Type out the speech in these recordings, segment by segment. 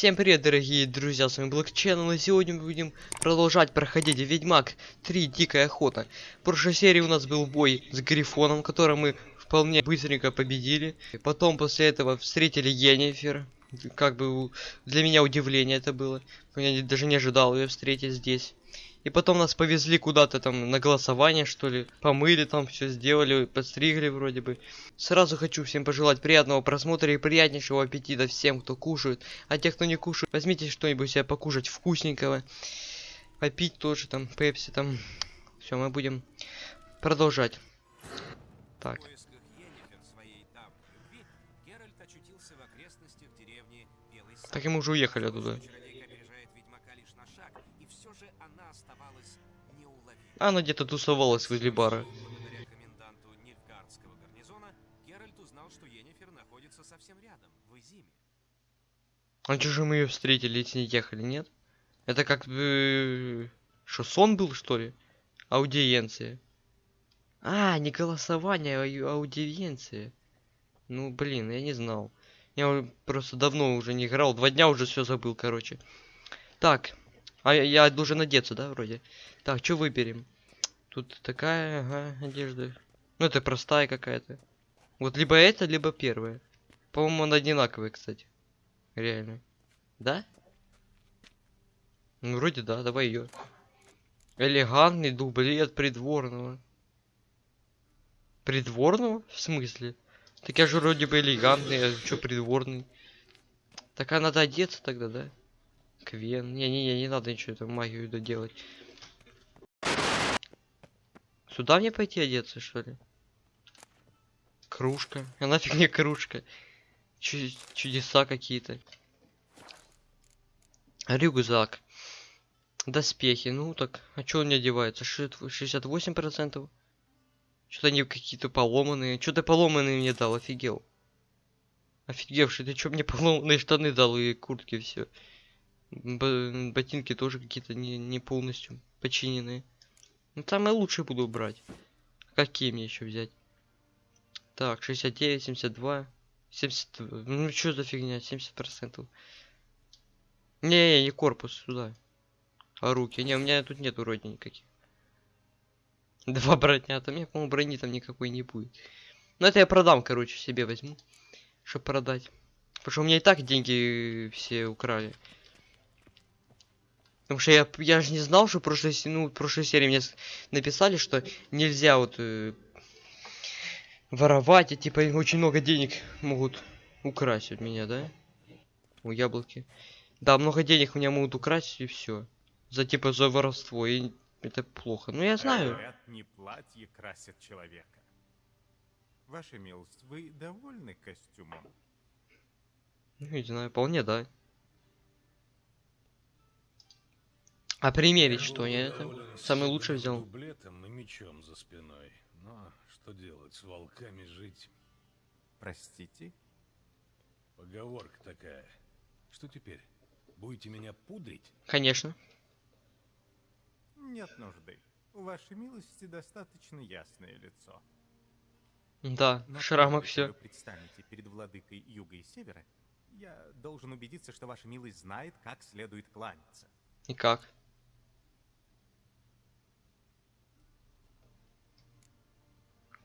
Всем привет, дорогие друзья, с вами Black Channel, и сегодня мы будем продолжать проходить Ведьмак 3 Дикая Охота. В прошлой серии у нас был бой с Грифоном, который мы вполне быстренько победили. И потом после этого встретили Йеннифер. Как бы для меня удивление это было. Я даже не ожидал ее встретить здесь. И потом нас повезли куда-то там на голосование, что ли. Помыли там, все сделали, подстригли вроде бы. Сразу хочу всем пожелать приятного просмотра и приятнейшего аппетита всем, кто кушает. А те, кто не кушает, возьмите что-нибудь себе покушать вкусненького. Попить тоже там, пепси там. Все, мы будем продолжать. Так, так и мы уже уехали оттуда. Она где-то тусовалась возле бара. А чё же мы ее встретили и с ней ехали, нет? Это как бы... Что, сон был, что ли? Аудиенция. А, не голосование, а ау- аудиенция. Ну, блин, я не знал. Я просто давно уже не играл, два дня уже все забыл, короче. Так, а я, должен одеться, да, вроде? Так, что выберем? Тут такая, ага, одежда. Ну, это простая какая-то. Вот либо это, либо первая. По-моему, она одинаковая, кстати. Реально. Да? Ну, вроде да, давай ее. Элегантный дублет придворного. Придворного? В смысле? Так я же вроде бы элегантный, а что придворный? Так а надо одеться тогда, да? Квен. Не-не-не, не надо ничего там магию доделать. Сюда мне пойти одеться, что ли? Кружка. А нафиг мне кружка? Чу- чудеса какие-то. Рюкзак. Доспехи. Ну так, а чё он не одевается? Ши- 68%? Что-то они какие-то поломанные. Что ты поломанные мне дал? Офигел. Офигевший, ты чё мне поломанные штаны дал и куртки все. Ботинки тоже какие-то не, не полностью починенные. Ну самые лучшие буду брать. Какие мне еще взять? Так, 69, 72. 70, ну что за фигня, 70%. Не, не, корпус, сюда. А руки, не, у меня тут нет вроде никаких. Два броня, там, я, по-моему, брони там никакой не будет. Ну это я продам, короче, себе возьму. Чтоб продать. Потому что у меня и так деньги все украли. Потому что я, я же не знал, что в прошлой, ну, в прошлой серии мне написали, что нельзя вот э, воровать, и типа очень много денег могут украсть от меня, да? У яблоки. Да, много денег у меня могут украсть и все. За типа за воровство. И это плохо. Ну я знаю. Говорят, не платье красит человека. Ваша милость, вы довольны костюмом? Ну, не знаю, вполне, да. А примерить что? Я это самый лучший взял. Дублетом и мечом за спиной. Но что делать, с волками жить? Простите? Поговорка такая. Что теперь? Будете меня пудрить? Конечно. Нет нужды. У вашей милости достаточно ясное лицо. Да, Но в шрамах все. вы предстанете перед владыкой юга и севера, я должен убедиться, что ваша милость знает, как следует кланяться. И как?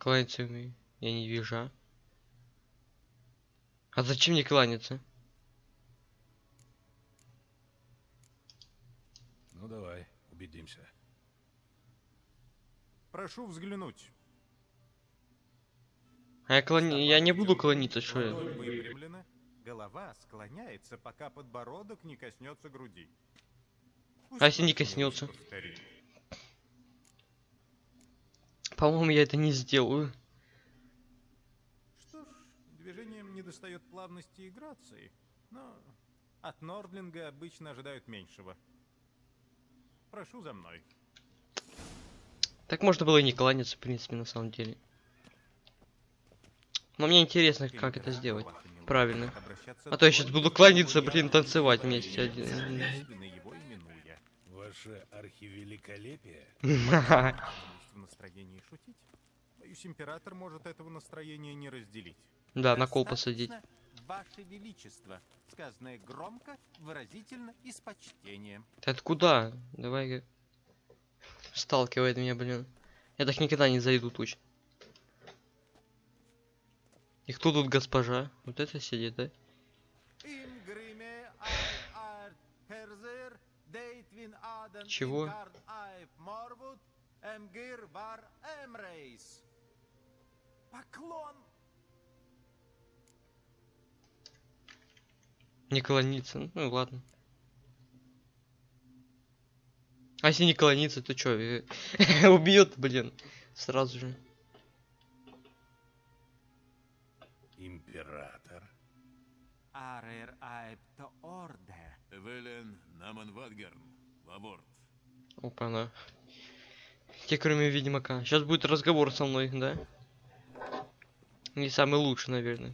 Кланяться умею. Я не вижу. а. А зачем мне кланяться? Ну давай, убедимся. Прошу взглянуть. А я, клони... я не буду клониться, что я? Выпрямлена, голова склоняется, пока подбородок не коснется груди. Пусть А если не коснется? повторит. По-моему, я это не сделаю. Что ж, движением не достает плавности и грации, но от Нордлинга обычно ожидают меньшего. Прошу за мной. Так можно было и не кланяться, в принципе, на самом деле. Но мне интересно, как это сделать. Правильно. А то я сейчас буду кланяться, блин, танцевать вместе один. Ваше архивеликолепие? В настроении шутить. Боюсь, император может этого настроения не разделить. Да, на кол посадить. Ваше Величество, сказанное громко, выразительно и с почтением. Ты откуда? Давай. Сталкивает меня, блин. Я так никогда не зайду точно. И кто тут госпожа? Вот это сидит, да? Чего? Эмгир вар эмрейс. Поклон! Не клониться. Ну ладно. А если не клониться, то чё? э, Убьет, блин. Сразу же. Император. Арер айп то орде. Эвелен Наман Вадгарн, Лаворд. Опа, на. Те, кроме Ведьмака. Сейчас будет разговор со мной, да? Не самый лучший, наверное.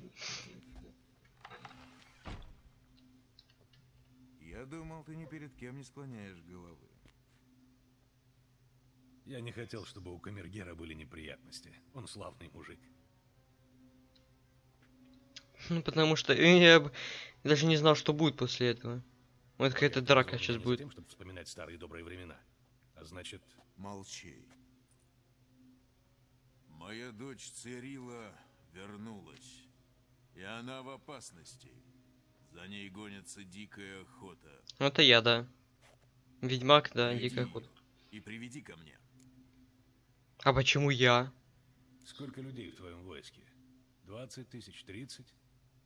Я думал, ты ни перед кем не склоняешь головы. Я не хотел, чтобы у Камергера были неприятности. Он славный мужик. Ну, потому что я даже не знал, что будет после этого. Вот какая-то Я драка сейчас будет. тем, чтобы вспоминать старые добрые времена. А значит, Молчи. Моя дочь Цирила вернулась. И она в опасности. За ней гонится дикая охота. Это я, да. Ведьмак, да, Найди дикая охота. И приведи ко мне. А почему я? сколько людей в твоем войске? 20 тысяч, 30?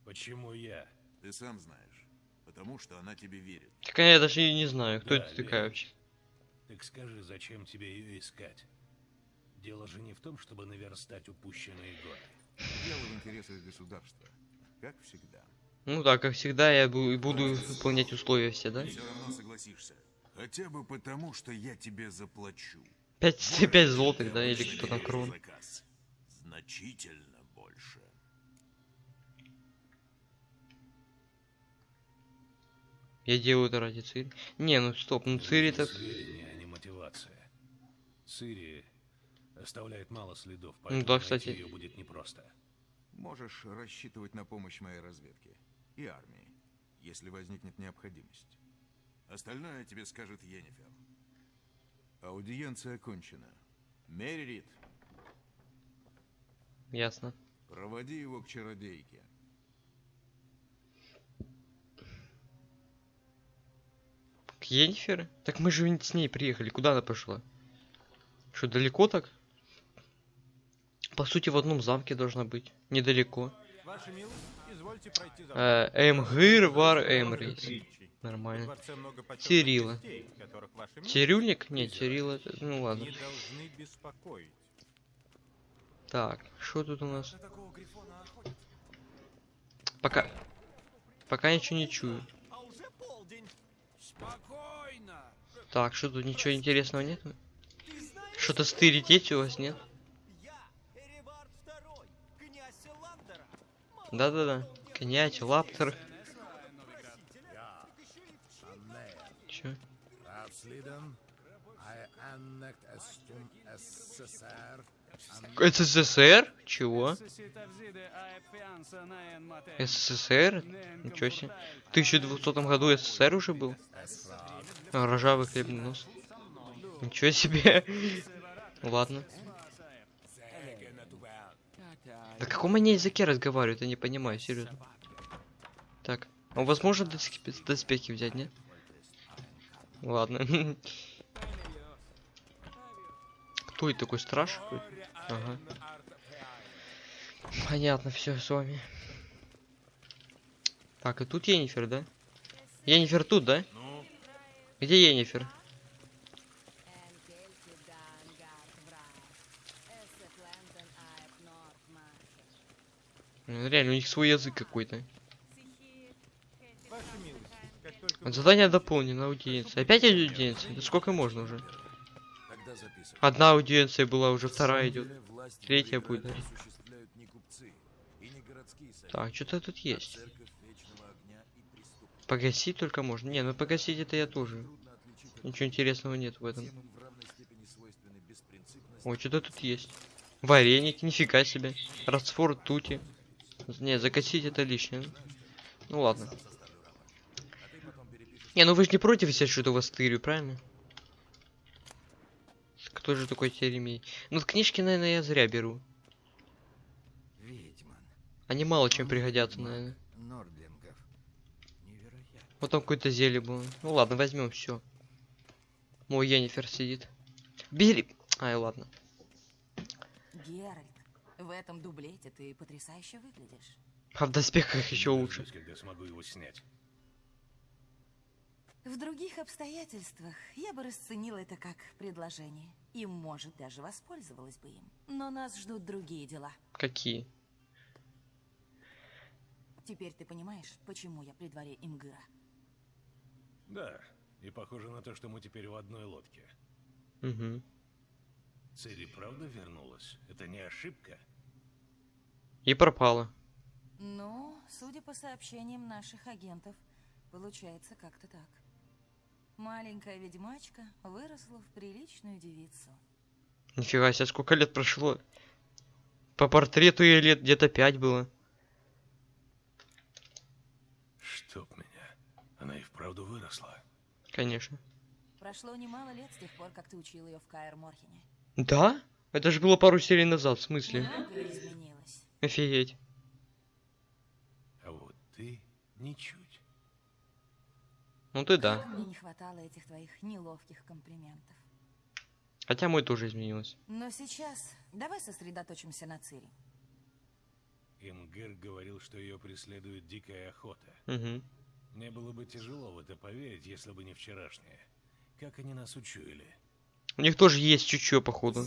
Почему я? Ты сам знаешь. Потому что она тебе верит. Так я даже и не знаю, кто Да, это такая вообще. Так скажи, зачем тебе ее искать? Дело же не в том, чтобы наверстать упущенные годы. Дело в интересах государства. Как всегда. Ну да, как всегда, я буду выполнять условия все, да? Все равно согласишься. Хотя бы потому, что я тебе заплачу. 5, 5 злотых, да, или что там крон. Значительно Я делаю это ради Цири. Не, ну стоп, ну Цири так... сведения, а не мотивация. Цири оставляет мало следов, Ну поэтому да, найти кстати. ее будет непросто. Можешь рассчитывать на помощь моей разведки и армии, если возникнет необходимость. Остальное тебе скажет Йеннифер. Аудиенция окончена. Меррит, Ясно. проводи его к чародейке. К? Так мы же с ней приехали. Куда она пошла? Что, далеко так? По сути, в одном замке должна быть. Недалеко. Ваша милость, извольте пройти за Э, Эмгыр вар Эмрейс. Нормально. Милость Цирюльник? Нет, это... Ну ладно. Так, что тут у нас? Пока... Пока ничего не чую. Спокойно! Так, что тут ничего интересного нет? Что-то стырить у вас нет? Да-да-да. Князь, лаптер. SSR, СССР? Чего? СССР? Ничего себе. В 1200 году СССР уже был? А, Ржавый хлебный нос. Ничего себе. Ладно. На каком они языке разговаривают? Я не понимаю, серьезно. Так. А возможно доспехи, доспехи взять, нет? Ладно. Кто это такой страж? Ага. Понятно, все с вами. Так, и тут Енифер, да? Енифер тут, да? Где Енифер? Ну, Реально, у них свой язык какой-то. Вот Задание дополнено, аудиенция. Опять аудиенция? Да сколько можно уже? Одна аудиенция была, уже вторая идет. Третья будет, Так, что-то тут есть. Погасить только можно. Не, ну погасить это я тоже. Ничего интересного нет в этом. Ой, что-то тут есть. Вареники, нифига себе. Раствор тути. Не, закосить это лишнее. Ну ладно. Не, ну вы же не против, если что-то вас тырю, правильно? Кто же такой Теремей? Ну, книжки, наверное, я зря беру. Они мало чем пригодятся, наверное. Там какое-то зелье было. Ну ладно, возьмем все. Мой Йеннифер сидит. Бери. Ай, ладно. Геральт, в этом дублете ты потрясающе выглядишь. А в доспехах еще лучше. Когда смогу его снять. В других обстоятельствах я бы расценила это как предложение. И, может, даже воспользовалась бы им. Но нас ждут другие дела. Какие? Теперь ты понимаешь, почему я при дворе Имгыра? Да, и похоже на то, что мы теперь в одной лодке. Угу. Цири правда вернулась? Это не ошибка? И пропала. Ну, судя по сообщениям наших агентов, получается как-то так. Маленькая ведьмачка выросла в приличную девицу. Нифига себе, сколько лет прошло. По портрету ей лет где-то пять было. Чтоб меня. Она и вправду выросла. Конечно. Прошло немало лет с тех пор, как ты учил ее в Каэр Морхене. Да? Это же было пару серий назад, в смысле? Изменилось. Офигеть. А вот ты ничуть. Ну ты да. Мне не хватало этих твоих неловких комплиментов. Хотя мой тоже изменился. Но сейчас давай сосредоточимся на Цири. Имгер говорил, что ее преследует дикая охота. Угу. Мне было бы тяжело в это поверить, если бы не вчерашнее. Как они нас учуяли? У них тоже есть чуть-чуть, походу.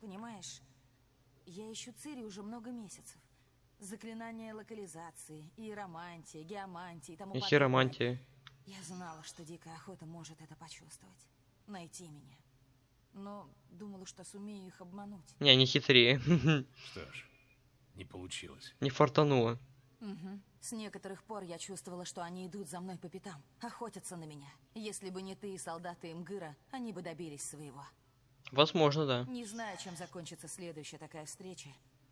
Понимаешь, я ищу Цири уже много месяцев. Заклинания локализации, иеромантия, геомантия и тому И подобное. хиромантия. Я знала, что дикая охота может это почувствовать. Найти меня. Но думала, что сумею их обмануть. Не, не хитрее. Что ж, не получилось. Не фартануло. Мгм. С некоторых пор я чувствовала, что они идут за мной по пятам, охотятся на меня. Если бы не ты и солдаты Имгыра, они бы добились своего. Возможно, да. Не знаю, чем закончится следующая такая встреча.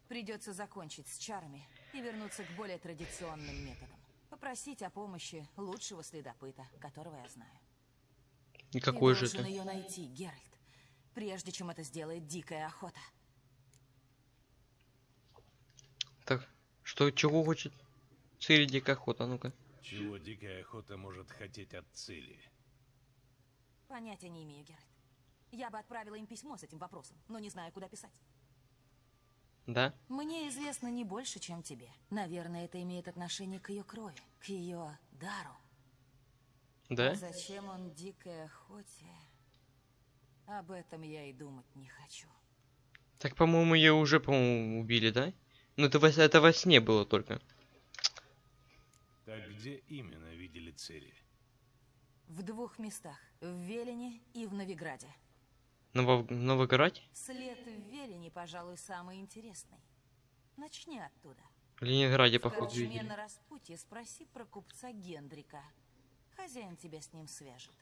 Придется закончить с чарами и вернуться к более традиционным методам. Попросить о помощи лучшего следопыта, которого я знаю. И какой ты же это? ее найти, Геральт, прежде чем это сделает дикая охота. Так, что, чего хочет Цири Дикая Охота? Ну-ка. Чего дикая охота может хотеть от Цири? Понятия не имею, Геральт. Я бы отправила им письмо с этим вопросом, но не знаю, куда писать. Да? Мне известно не больше, чем тебе. Наверное, это имеет отношение к ее крови, к ее дару. Да? А зачем он дикой охоте? Об этом я и думать не хочу. Так, по-моему, ее уже, по-моему, убили, да? Ну, это во, это во сне было только. Так где именно видели Цири? В двух местах. В Велине и в Новиграде. Ново... Новограде? След в Велине, пожалуй, самый интересный. Начни оттуда. В Ленинграде, В походу, видели. на распутье спроси про купца Гендрика. Хозяин тебя с ним свяжет.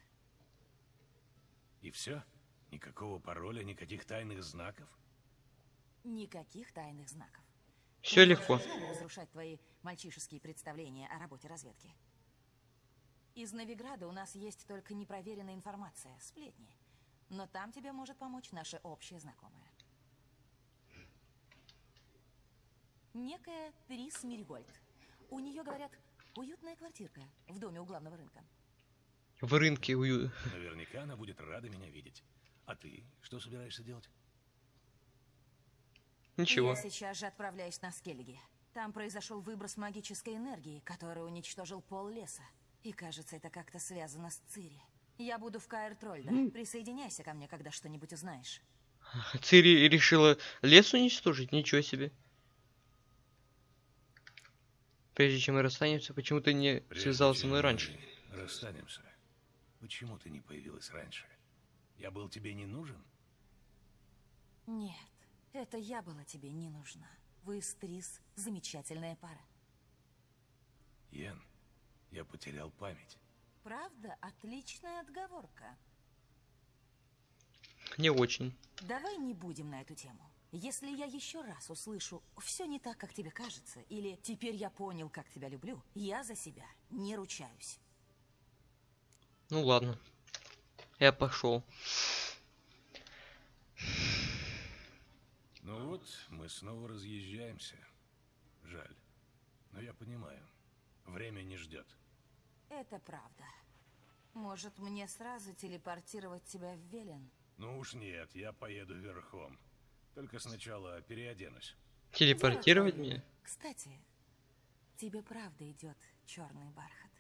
И все? Никакого пароля, никаких тайных знаков? Никаких тайных знаков. Все легко. разрушать твои мальчишеские представления о работе разведки. Из Новиграда у нас есть только непроверенная информация, сплетни. Но там тебе может помочь наша общая знакомая. Некая Трис Миригольд. У нее, говорят, уютная квартирка в доме у главного рынка. В рынке ую... Наверняка она будет рада меня видеть. А ты что собираешься делать? Ничего. Я сейчас же отправляюсь на Скеллиги. Там произошел выброс магической энергии, который уничтожил пол леса. И кажется, это как-то связано с Цири. Я буду в Каэр Трольда. Присоединяйся ко мне, когда что-нибудь узнаешь. Цири решила лес уничтожить? Ничего себе. Прежде чем мы расстанемся, почему ты не Прежде связался со мной раньше? Расстанемся. Почему ты не появилась раньше? Я был тебе не нужен? Нет, это я была тебе не нужна. Вы с Трис замечательная пара. Йен, я потерял память. Правда, отличная отговорка. Не очень. Давай не будем на эту тему. Если я еще раз услышу «все не так, как тебе кажется» или «теперь я понял, как тебя люблю», я за себя не ручаюсь. Ну ладно. Я пошел. Ну вот, мы снова разъезжаемся. Жаль. Но я понимаю. Время не ждет. Это правда. Может, мне сразу телепортировать тебя в Велен? Ну уж нет, я поеду верхом. Только сначала переоденусь. Телепортировать Дело меня? Кстати, тебе правда идет черный бархат.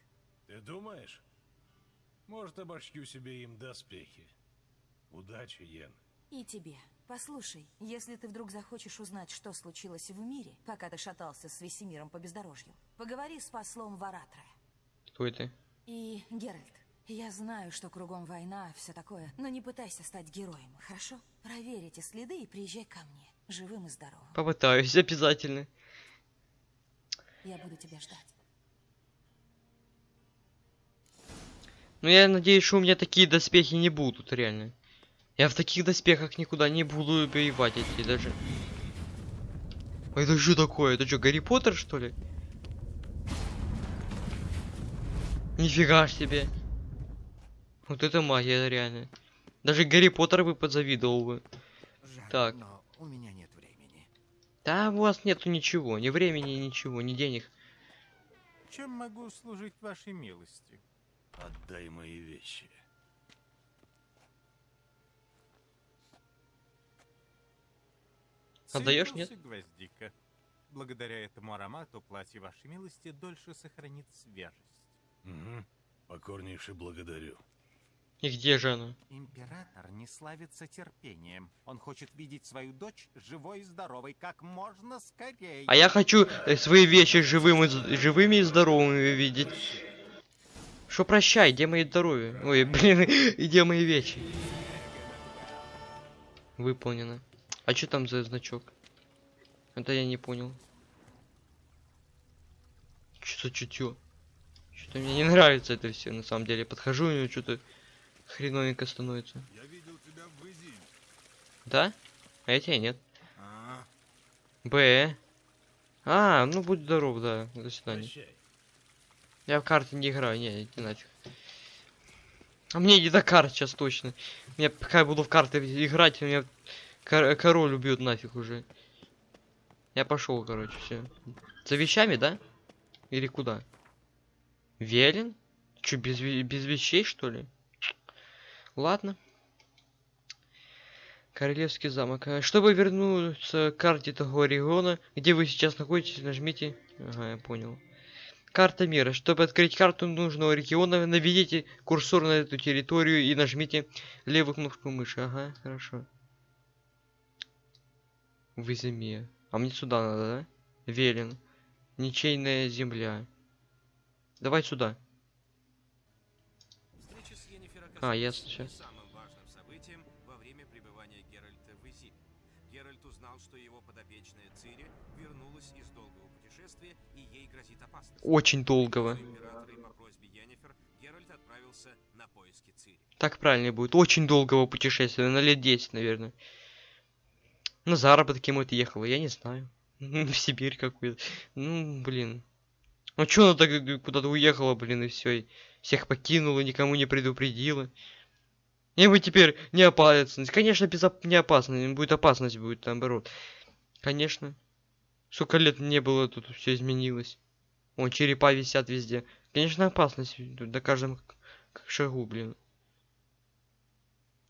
Ты думаешь? Может, обошью себе им доспехи. Удачи, Йен. И тебе. Послушай, если ты вдруг захочешь узнать, что случилось в мире, пока ты шатался с Весемиром по бездорожью, поговори с послом Варатра. Кто это? И, Геральт, я знаю, что кругом война, все такое, но не пытайся стать героем, хорошо? Проверь эти следы и приезжай ко мне, живым и здоровым. Попытаюсь, обязательно. Я буду тебя ждать. Но я надеюсь, что у меня такие доспехи не будут, реально. Я в таких доспехах никуда не буду воевать идти даже. А это что такое? Это что, Гарри Поттер, что ли? Нифига ж себе. Вот это магия, реально. Даже Гарри Поттер бы подзавидовал бы. Жаль, Так. но у меня нет времени. Да, у вас нету ничего, ни времени, ничего, ни денег. Чем могу служить вашей милости? Отдай мои вещи. Отдаёшь, Цитрус и гвоздика. Благодаря этому аромату платье вашей милости дольше сохранит свежесть. Угу. Покорнейше благодарю. И где же она? Император не славится терпением. Он хочет видеть свою дочь живой и здоровой как можно скорее. А я хочу э, свои вещи живым и, живыми и здоровыми видеть. Что прощай, где мои здоровье? Ой, блин, и где мои вещи? Выполнено. А что там за значок? Это я не понял. Что за чутье? Что-то мне не нравится это все, на самом деле. Подхожу, и что-то хреновенько становится. Я видел тебя в. Да? А я тебя нет. А, Б. А, ну будь здоров, да. До свидания. Прощай. Я в карты не играю, не, иди нафиг. А мне не до карт сейчас точно. Я пока я буду в карты играть, меня кор- король убьет нафиг уже. Я пошел, короче, все. За вещами, да? Или куда? Велен? Че, без, без вещей, что ли? Ладно. Королевский замок. А, Чтобы вернуться к карте того региона, где вы сейчас находитесь, нажмите... Ага, я понял. Карта мира. Чтобы открыть карту нужного региона, наведите курсор на эту территорию и нажмите левую кнопку мыши. Ага, хорошо. В Изиме. А мне сюда надо, да? Велен. Ничейная земля. Давай сюда. А, оказалась ясно, не всё. самым важным событием во время пребывания Геральта в Изиме. Геральт узнал, что его подопечная Цири вернулась из долгого путешествия, и ей грозит опасность. Очень долгого. Йеннифер на поиски Цири. Так правильно будет. Очень долгого путешествия. На лет 10, наверное. На заработки может ехала, я не знаю. В Сибирь какую-то. Ну, блин. Ну чё она так куда-то уехала, блин, и все. Всех покинула, никому не предупредила. И мы теперь не опасность. Конечно, безоп... не опасность. Будет опасность, будет наоборот. Конечно. Сколько лет не было, тут все изменилось. Вон, черепа висят везде. Конечно, опасность на каждом шагу, блин.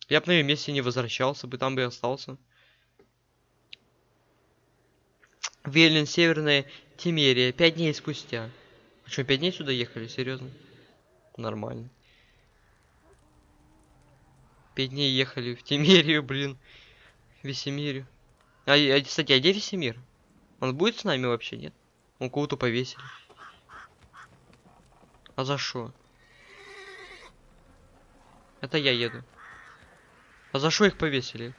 Я бы на ее месте не возвращался бы, там бы и остался. Велин, Северная Тимерия. Пять дней спустя. А что, пять дней сюда ехали? Серьезно? Нормально. Пять дней ехали в Тимерию, блин. Весемирию. А, а, кстати, а где Весемир? Он будет с нами вообще, нет? Он кого-то повесили. А за что? Это я еду. А за что их повесили?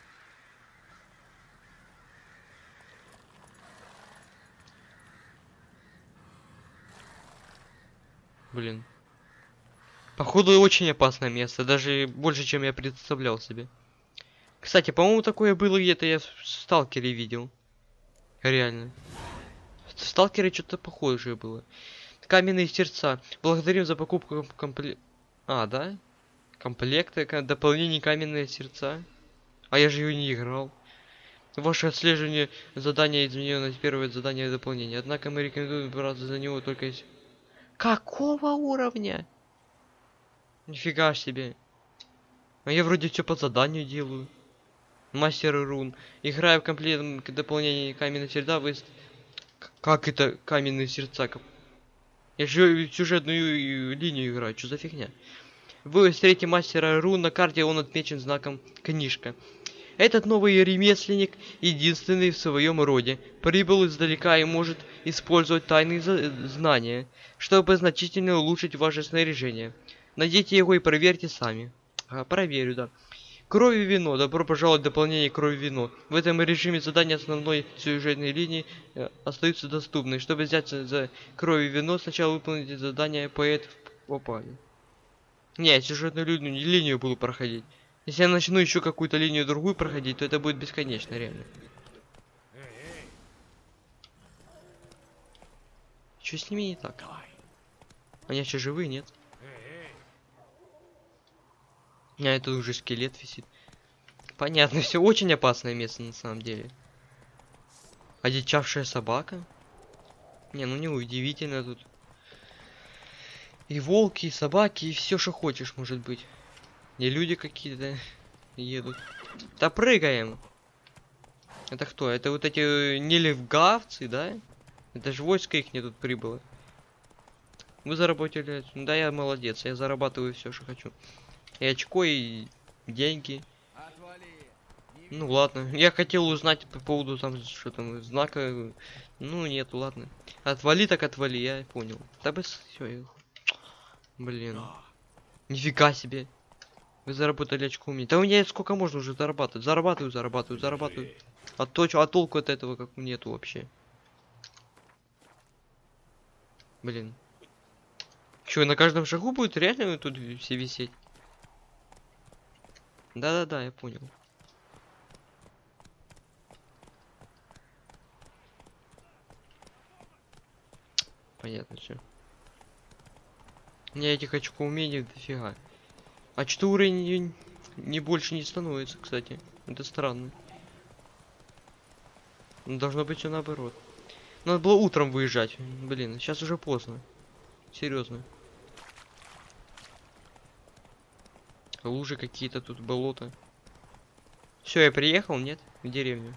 Блин. Походу очень опасное место, даже больше, чем я представлял себе. Кстати, по-моему, такое было где-то, я в Сталкере видел. Реально. В Сталкере что-то похожее было. Каменные сердца. Благодарим за покупку комплект... А, да? Комплекты, дополнение каменные сердца. А я же ее не играл. Ваше отслеживание задания изменено на первое задание дополнения. Однако мы рекомендуем браться за него только если... Какого уровня? Нифига себе. А я вроде все по заданию делаю. Мастер рун. Играю в комплект к дополнению каменные сердца. Вы... Как это каменные сердца? Я же сюжетную линию играю. Что за фигня? Вы встретите мастера рун на карте, он отмечен знаком книжка. Этот новый ремесленник, единственный в своем роде, прибыл издалека и может использовать тайные знания, чтобы значительно улучшить ваше снаряжение. Найдите его и проверьте сами. А, проверю, да. Кровь и вино. Добро пожаловать в дополнение кровь и вино. В этом режиме задания основной сюжетной линии э, остаются доступны. Чтобы взяться за кровь и вино, сначала выполните задание поэт в попали. Не, сюжетную линию, линию буду проходить. Если я начну еще какую-то линию другую проходить, то это будет бесконечно, реально. Что с ними не так? Они еще живые, нет? А это уже скелет висит. Понятно, все очень опасное место на самом деле. Одичавшая собака? Не, ну не удивительно тут. И волки, и собаки, и все, что хочешь, может быть. И люди какие-то едут. Да прыгаем. Это кто? Это вот эти э, нелевгавцы, да? Это же войско их не тут прибыло. Вы заработали... Да, я молодец, я зарабатываю все, что хочу. И очко, и деньги. Ну ладно, я хотел узнать по поводу там, что там, знака. Ну нет, ладно. Отвали так отвали, я понял. Да бы все, Блин. Нифига себе. Вы заработали очко у меня. Да у меня сколько можно уже зарабатывать? Зарабатываю, зарабатываю, зарабатываю. А то, чё- а толку от этого как нету вообще. Блин. Чё, на каждом шагу будет реально тут все висеть? Да-да-да, я понял. Понятно все. У меня этих очков умений дофига. А что уровень не, больше не становится, кстати. Это странно. Ну, Должно быть все наоборот. Надо было утром выезжать. Блин, сейчас уже поздно. Серьезно. Лужи какие-то тут, болото. Все, я приехал, нет? В деревню.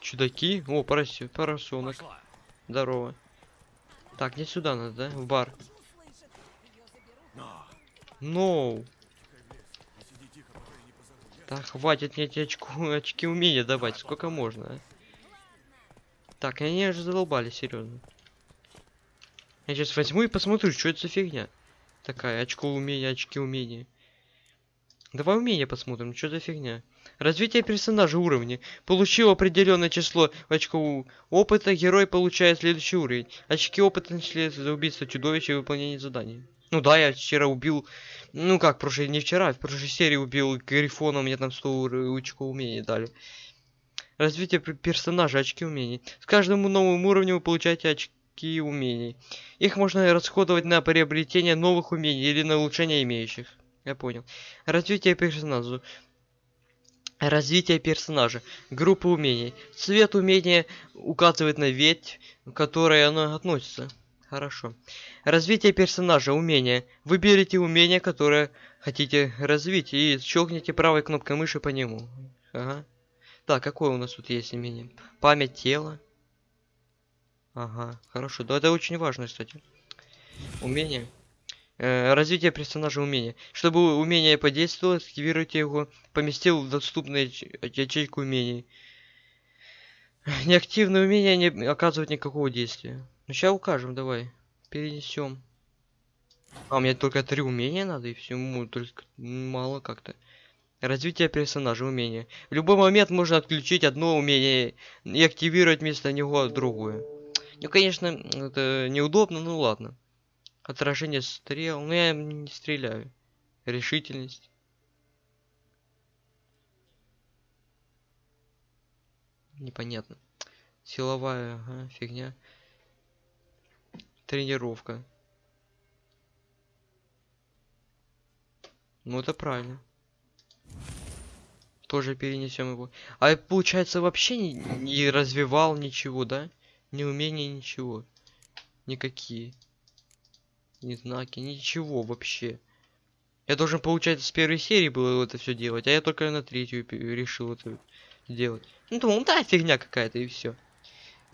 Чудаки? О, поросенок. Здорово. Так, не сюда надо, да? В бар. Ноу. Так, хватит мне эти очку, очки умения давать. Сколько можно, а? Так, они уже задолбали, серьезно. Я сейчас возьму и посмотрю, что это за фигня. Такая, очко умения, очки умения. Давай умения посмотрим, что за фигня. Развитие персонажа уровня. Получил определенное число очков опыта, герой получает следующий уровень. Очки опыта начисляются за убийство чудовища и выполнение заданий. Ну да, я вчера убил... Ну как, прошлой... не вчера, в прошлой серии убил Грифона, мне там 100 ур- очков умений дали. Развитие пер- персонажа, очки умений. С каждым новым уровнем вы получаете очки умений. Их можно расходовать на приобретение новых умений или на улучшение имеющих. Я понял. Развитие персонажа. Развитие персонажа. Группа умений. Цвет умения указывает на ветвь, к которой оно относится. Хорошо. Развитие персонажа. Умение. Выберите умение, которое хотите развить, и щелкните правой кнопкой мыши по нему. Ага. Так, какое у нас тут есть умение? Память тела. Ага, хорошо. Да, это очень важно, кстати. Умение. Э, развитие персонажа умения. Чтобы умение подействовало, активируйте его, поместил в доступную яч- ячейку умений. Неактивное умение не оказывает никакого действия. Ну сейчас укажем, давай. Перенесем. А, мне только три умения надо, и всему только мало как-то. Развитие персонажа, умения. В любой момент можно отключить одно умение и активировать вместо него другое. Ну, конечно, это неудобно, но ладно. Отражение стрел. Ну, я не стреляю. Решительность. Непонятно. Силовая ага, фигня. Тренировка. Ну это правильно. Тоже перенесем его. А получается вообще не, не развивал ничего, да? Ни умения, ничего. Никакие. Ни знаки, ничего вообще. Я должен, получается, с первой серии было это все делать, а я только на третью решил это сделать. Ну, думал, да, фигня какая-то, и все.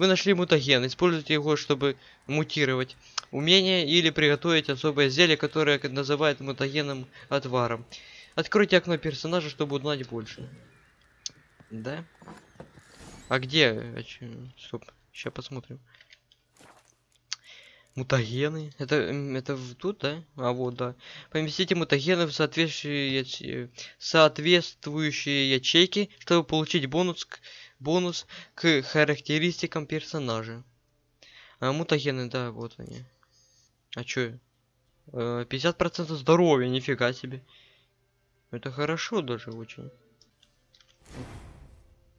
Вы нашли мутаген, используйте его, чтобы мутировать умение или приготовить особое зелье, которое называют мутагенным отваром. Откройте окно персонажа, чтобы узнать больше. Да? А где? А? Стоп, сейчас посмотрим. Мутагены. Это, это тут, да? А вот, да. Поместите мутагены в соответствующие, соответствующие ячейки, чтобы получить бонус к, бонус к характеристикам персонажа. А, мутагены, да, вот они. А чё? Э, 50% здоровья, нифига себе. Это хорошо даже очень.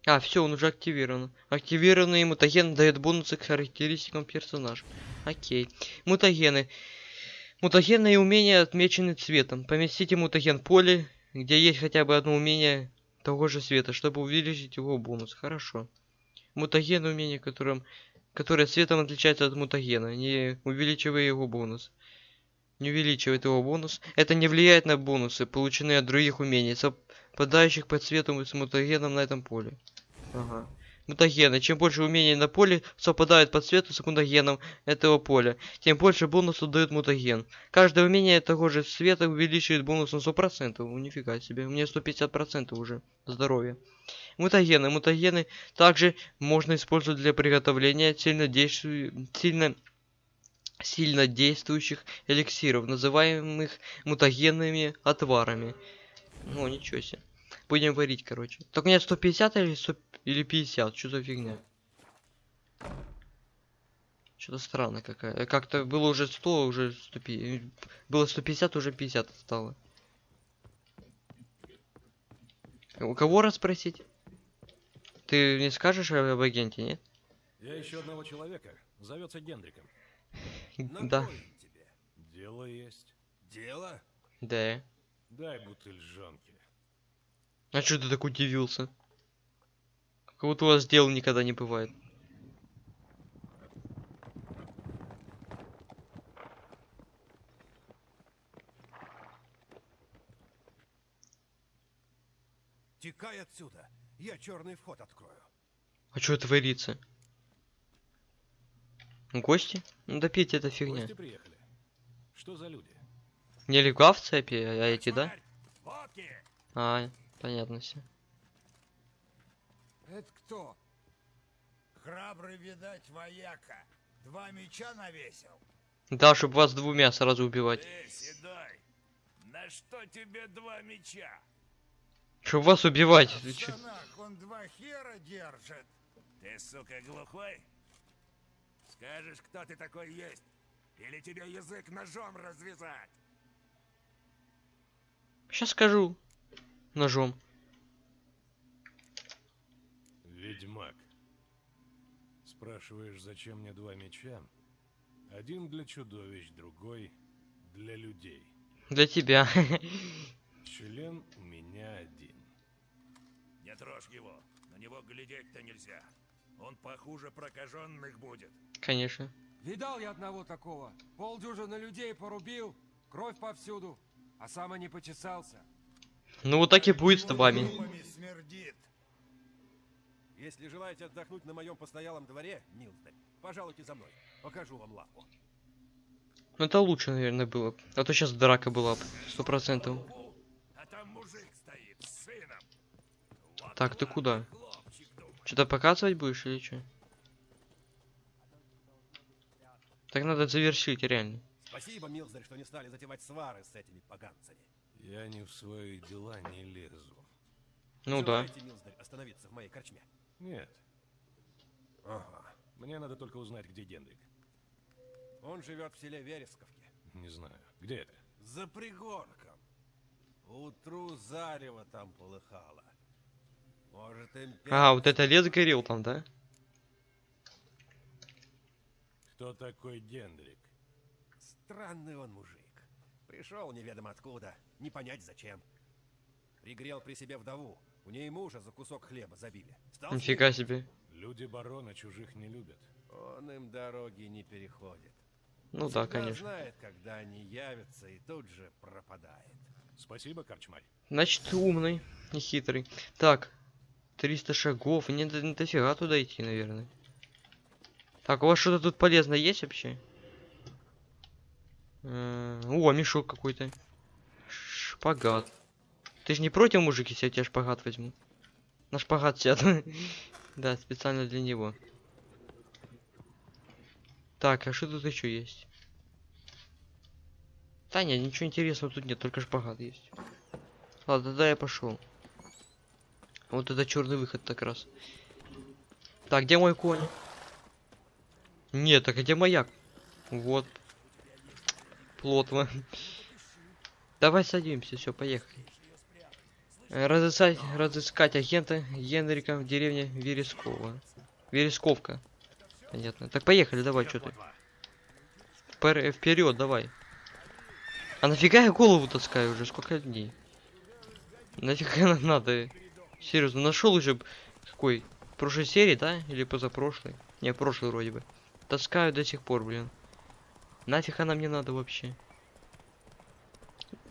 А, все, он уже активирован. Активированный мутаген дает бонусы к характеристикам персонажа. Окей. Мутагены. Мутагенные умения отмечены цветом. Поместите мутаген в поле, где есть хотя бы одно умение того же цвета, чтобы увеличить его бонус. Хорошо. Мутаген умение, которым, которое цветом отличается от мутагена, не увеличивая его бонус. Не увеличивает его бонус. Это не влияет на бонусы, полученные от других умений, совпадающих по цвету с мутагеном на этом поле. Ага. Мутагены. Чем больше умений на поле совпадают по цвету с мутагеном этого поля, тем больше бонусов дает мутаген. Каждое умение того же цвета увеличивает бонус на 100%. Ну, нифига себе. У меня 150% уже здоровья. Мутагены. Мутагены также можно использовать для приготовления сильно, сильно... сильно действующих эликсиров, называемых мутагенными отварами. Ну, ничего себе. Будем варить, короче. Так меня 150 или 100... или 50? Что за фигня? Что-то странно какая. Э, Как-то было уже 100, уже 150. Было 150, уже 50 стало. У кого расспросить? Ты не скажешь об агенте, нет? Я ищу одного человека. Зовется Гендриком. Да. Дело есть. Дело? Да. Дай бутыль жонки. А что ты так удивился? Как будто у вас дел никогда не бывает. Текай отсюда. Я черный вход открою. А что творится? Гости? Ну да пить это фигня. Гости приехали. Что за люди? Не легла в цепи, а эти, да? Водки! А, понятно все. Это кто? Храбрый, видать, вояка. Два меча навесил. Да, чтобы вас двумя сразу убивать. Эй, седой! На что тебе два меча? Чтобы вас убивать. В штанах он два хера держит. Ты, сука, глухой? Скажешь, кто ты такой есть? Или тебе язык ножом развязать? Сейчас скажу. Ножом. Ведьмак. Спрашиваешь, зачем мне два меча? Один для чудовищ, другой для людей. Для тебя. Член у меня один. Не трожь его. На него глядеть-то нельзя. Он похуже прокаженных будет. Конечно. Видал я одного такого. Полдюжины людей порубил, кровь повсюду, а сам и не почесался. Ну вот так и будет с вами. Если желаете отдохнуть на моем постоялом дворе, Милздарь, пожалуйте за мной. Покажу вам лавку. Ну это лучше, наверное, было. А то сейчас драка была бы. Сто процентов. А там мужик стоит с сыном. Вот Так, ты куда? Что-то показывать будешь или что? Так надо завершить, реально. Спасибо, Милздарь, что не стали затевать свары с этими поганцами. Я не в свои дела не лезу. Ну да. Желаете, Милздарь, остановиться в моей корчме? Нет, Ага. мне надо только узнать, где Гендрик. Он живет в селе Вересковке. Не знаю. Где это? За пригорком. Утру зарево там полыхало. Может, имперец... А, вот это лес горел там, да? Кто такой Дендрик? Странный он мужик. Пришел неведомо откуда, не понять зачем. Пригрел при себе вдову. У ней мужа за кусок хлеба забили. Стал Нифига себе. Люди барона чужих не любят. Он им дороги не переходит. Ну да, Всегда конечно. знает, когда они явятся, и тут же пропадает. Спасибо, Корчмарь. Значит, умный и хитрый. Так, 300 шагов. Не, не дофига туда идти, наверное. Так, у вас что-то тут полезное есть вообще? О, мешок какой-то. Шпагат. Ты же не против, мужик, если я тебе шпагат возьму? На шпагат сяду. Да, специально для него. Так, а что тут еще есть? Да нет, ничего интересного тут нет, только шпагат есть. Ладно, тогда я пошел. Вот это черный выход так раз. Так, где мой конь? Нет, так а где маяк? Вот. Плотно. Давай садимся, все, поехали. Разыскать, разыскать агента Генрика в деревне Верескова. Вересковка. Понятно. Так поехали, давай, что ты. Вперед, давай. А нафига я голову таскаю уже? Сколько дней? Нафига нам надо? Серьезно, нашел уже какой? Прошлой серии, да? Или позапрошлой? Не, прошлой вроде бы. Таскаю до сих пор, блин. Нафиг она мне надо вообще?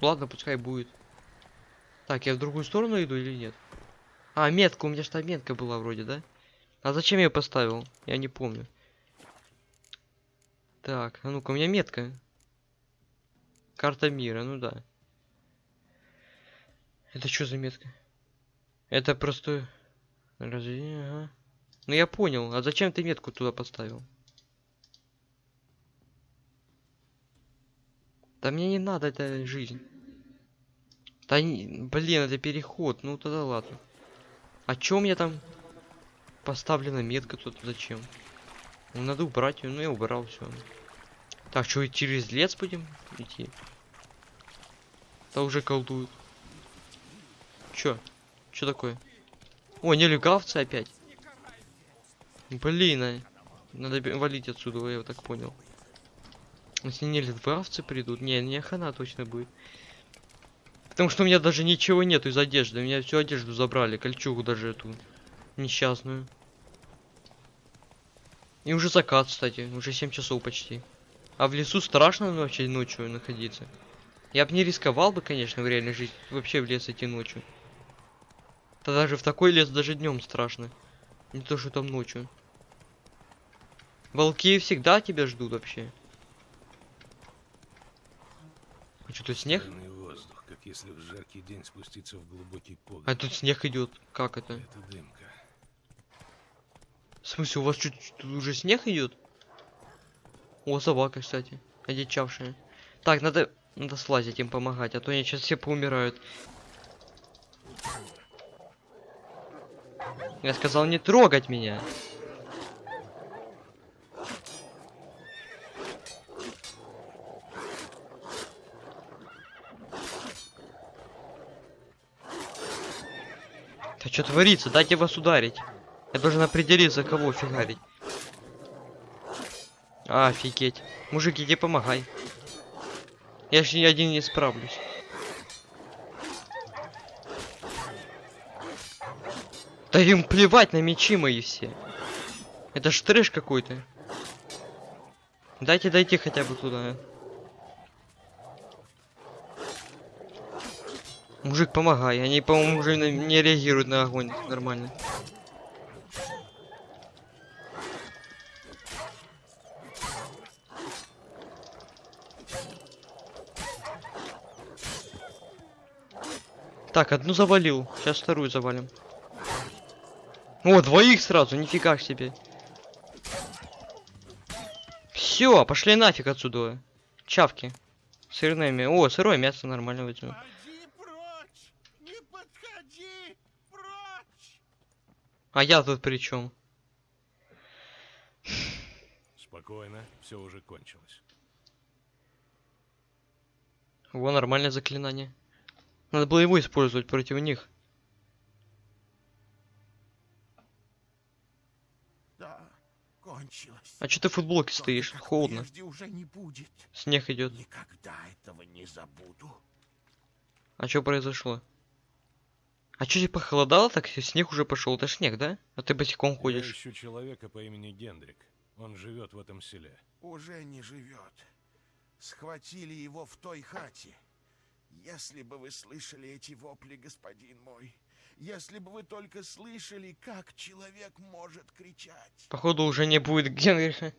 Ладно, пускай будет. Так, я в другую сторону иду или нет? А, метка, у меня что метка была вроде, да? А зачем я ее поставил? Я не помню. Так, а ну-ка, у меня метка. Карта мира, ну да. Это что за метка? Это просто... Разве... Ага. Ну я понял. А зачем ты метку туда поставил? Да мне не надо эта жизнь. Да не... Блин, это переход. Ну тогда ладно. Чё у меня там поставлена метка тут? Зачем? Ну, надо убрать ее. Ну я убрал все. Так, что через лес будем идти? Да уже колдуют. Чё? Чё такое? О, нелегавцы опять. Блин, а. Надо валить отсюда, я так понял. Если нелегавцы придут, не, не хана точно будет. Потому что у меня даже ничего нету из одежды. У меня всю одежду забрали, кольчугу даже эту несчастную. И уже закат, кстати, уже 7 часов почти. А в лесу страшно вообще ночью находиться. Я бы не рисковал бы, конечно, в реальной жизни вообще в лес идти ночью. Да даже в такой лес даже днем страшно. Не то, что там ночью. Волки всегда тебя ждут вообще. А что, тут снег? Воздух, как если в жаркий день спуститься в глубокий погреб. А тут снег идет. Как это? Это дымка. В смысле, у вас чуть тут уже снег идет? О, собака, кстати, одичавшая. Так, надо, надо слазить им помогать, а то они сейчас все поумирают. Я сказал не трогать меня. Что творится? Дайте вас ударить. Я должен определиться, кого фигарить. Офигеть. Мужик, иди помогай. Я ж ни один не справлюсь. Да им плевать на мечи мои все. Это ж трэш какой-то. Дайте дойти хотя бы туда. Мужик, помогай. Они, по-моему, уже не реагируют на огонь нормально. Так, одну завалил. Сейчас вторую завалим. О, двоих сразу, нифига себе. Все, пошли нафиг отсюда. Чавки. Сырное мясо. О, сырое мясо нормально возьму. А я тут при чем? Спокойно, все уже кончилось. Во, нормальное заклинание. Надо было его использовать против них. Да, кончилось. А что ты в футболке Только стоишь? Холодно. уже не будет. Снег идет. Никогда этого не забуду. А что произошло? А что тебе похолодало так? Снег уже пошел. Это снег, да? А ты босиком Я ходишь. ищу человека по имени Гендрик. Он живет в этом селе. Уже не живет. Схватили его в той хате. Если бы вы слышали эти вопли, господин мой, если бы вы только слышали, как человек может кричать. Походу уже не будет Генриха.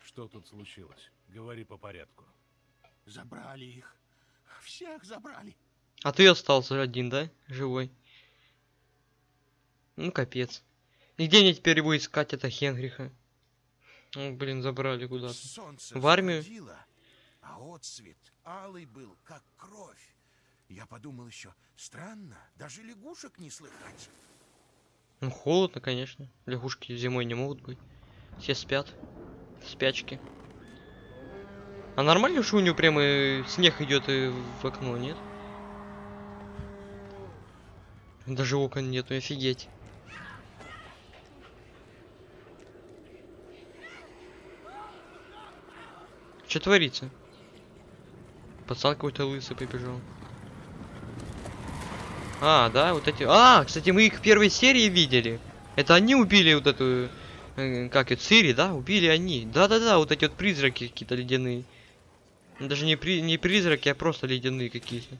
Что тут случилось? Говори по порядку. Забрали их. Всех забрали. А ты остался один, да? Живой. Ну капец. И где мне теперь его искать, это Хенриха? Ну, блин, забрали куда-то. В армию? заходило, а отсвет алый был, как кровь. Я подумал еще, странно, даже лягушек не слыхать. Ну холодно, конечно. Лягушки зимой не могут быть. Все спят. В спячке. А нормально, что у него прямо снег идет и в окно, нет? Даже окон нету, офигеть. Что творится? Пацан какой-то лысый побежал. А, да, вот эти... А, кстати, мы их в первой серии видели. Это они убили вот эту... э, Как это, Цири, да? Убили они. Да-да-да, вот эти вот призраки какие-то ледяные. Даже не, при... не призраки, а просто ледяные какие-то.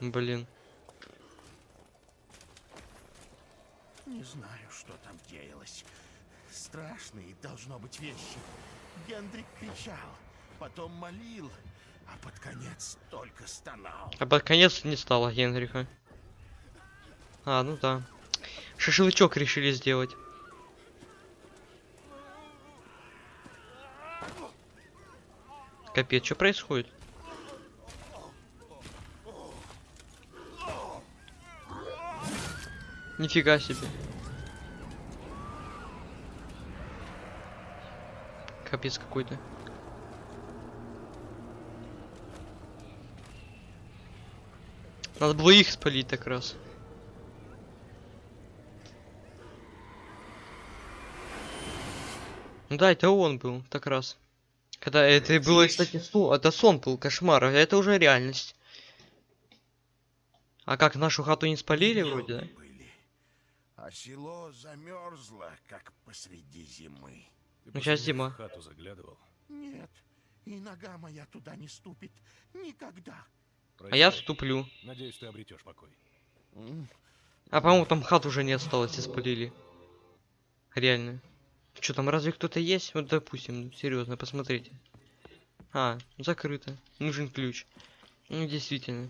Блин. Не знаю, что там деялось. Страшные должно быть вещи. Гендрик кричал, потом молил, а под конец только стонал. А под конец не стало Генриха. А, ну да. Шашлычок решили сделать. Капец, что происходит? Нифига себе. Капец какой-то. Надо было их спалить так раз. Ну да, это он был, так раз. Когда это было, кстати, сон, это сон был, кошмар, а это уже реальность. А как, нашу хату не спалили вроде, да? А село замерзло, как посреди зимы. Ты Ну, после зима. в хату заглядывал. Нет, и нога моя туда не ступит. Никогда. А я Прощай. вступлю. Надеюсь, ты обретешь покой. А по-моему там хат уже не осталось, и спалили. Реально. Что там, разве кто-то есть? Вот допустим, ну, серьезно, посмотрите. А, закрыто. Нужен ключ. Ну, действительно.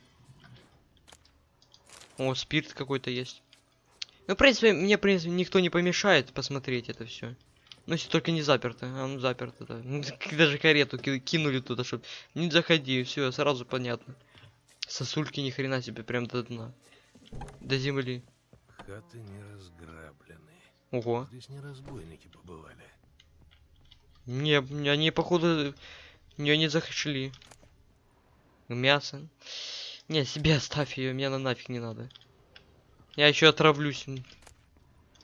О, спирт какой-то есть. Ну, в принципе, мне, в принципе, никто не помешает посмотреть это все. Ну, если только не заперто. А, ну, заперто, да. Ну, Даже карету ки- кинули туда, чтобы не заходи, все, сразу понятно. Сосульки ни хрена себе, прям до дна. До земли. Хаты не разграблены. Ого. Здесь не разбойники побывали. Не, они, походу, ее не захотели. Мясо. Не, себе оставь ее, мне она нафиг не надо. Я еще отравлюсь. м,